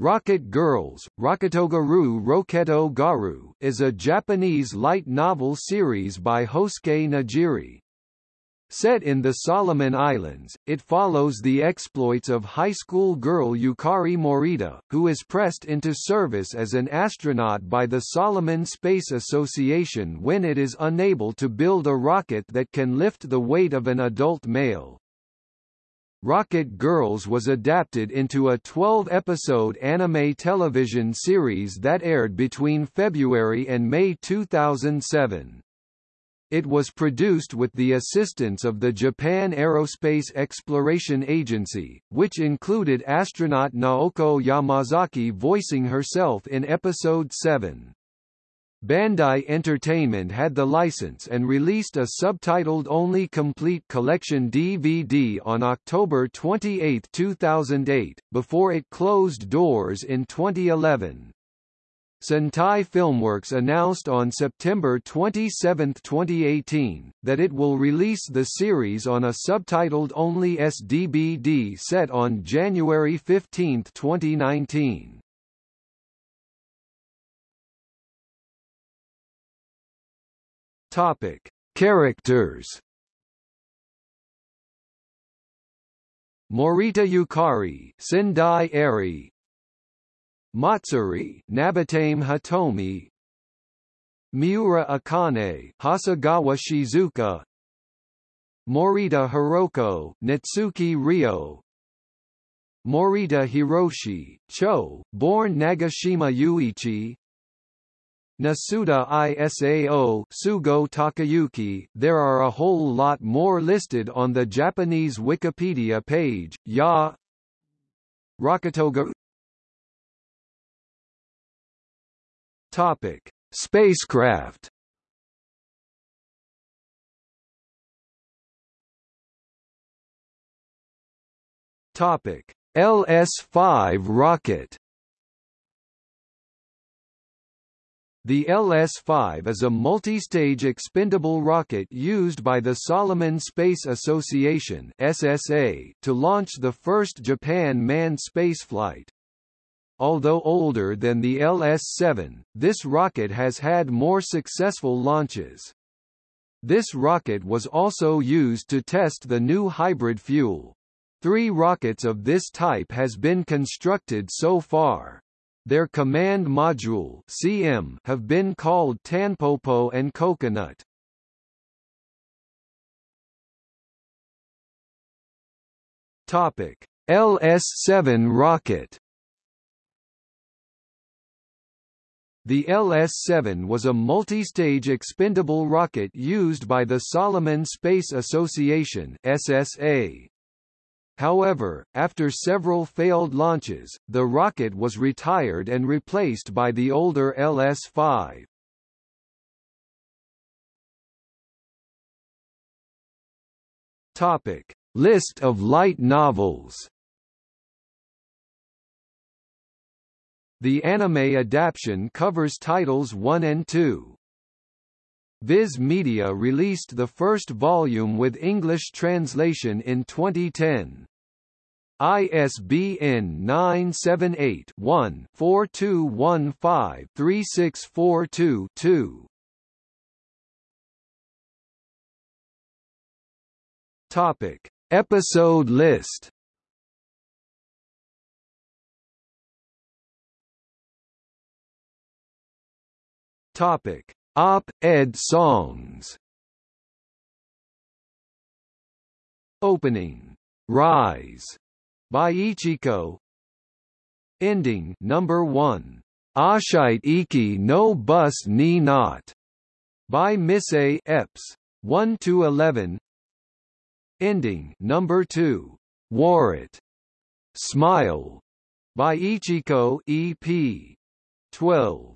Rocket Girls, Rocketogaru Roketo Garu is a Japanese light novel series by Hosuke Nojiri. Set in the Solomon Islands, it follows the exploits of high school girl Yukari Morita, who is pressed into service as an astronaut by the Solomon Space Association when it is unable to build a rocket that can lift the weight of an adult male. Rocket Girls was adapted into a 12-episode anime television series that aired between February and May 2007. It was produced with the assistance of the Japan Aerospace Exploration Agency, which included astronaut Naoko Yamazaki voicing herself in Episode 7. Bandai Entertainment had the license and released a subtitled-only complete collection DVD on October 28, 2008, before it closed doors in 2011. Sentai Filmworks announced on September 27, 2018, that it will release the series on a subtitled-only SDBD set on January 15, 2019. Topic: Characters. Morita Yukari, Sendai Eri, Matsuri, Nabatame Hatomi. Miura Akane, Hasegawa Shizuka, Morita Hiroko, Natsuki Ryo, Morita Hiroshi, Cho, born Nagashima Yuichi, Nasuda Isao Sugo Takayuki. There are a whole lot more listed on the Japanese Wikipedia page. Ya Rocketoga Topic: Spacecraft. Topic: LS-5 rocket The LS-5 is a multi-stage expendable rocket used by the Solomon Space Association SSA to launch the first Japan manned spaceflight. Although older than the LS-7, this rocket has had more successful launches. This rocket was also used to test the new hybrid fuel. Three rockets of this type has been constructed so far. Their command module CM have been called Tanpopo and Coconut. Topic: LS-7 rocket. The LS-7 was a multi-stage expendable rocket used by the Solomon Space Association SSA. However, after several failed launches, the rocket was retired and replaced by the older LS-5. Topic: List of light novels. The anime adaptation covers titles 1 and 2. Viz Media released the first volume with English translation in 2010. ISBN 978-1-4215-3642-2. Topic. Episode list Topic op-ed songs. Opening, Rise, by Ichiko. Ending. Number 1, Ashite Iki no Bus Ni Not, by Mise Epps, 1 to 11. Ending. Number 2, It, Smile, by Ichiko EP, 12.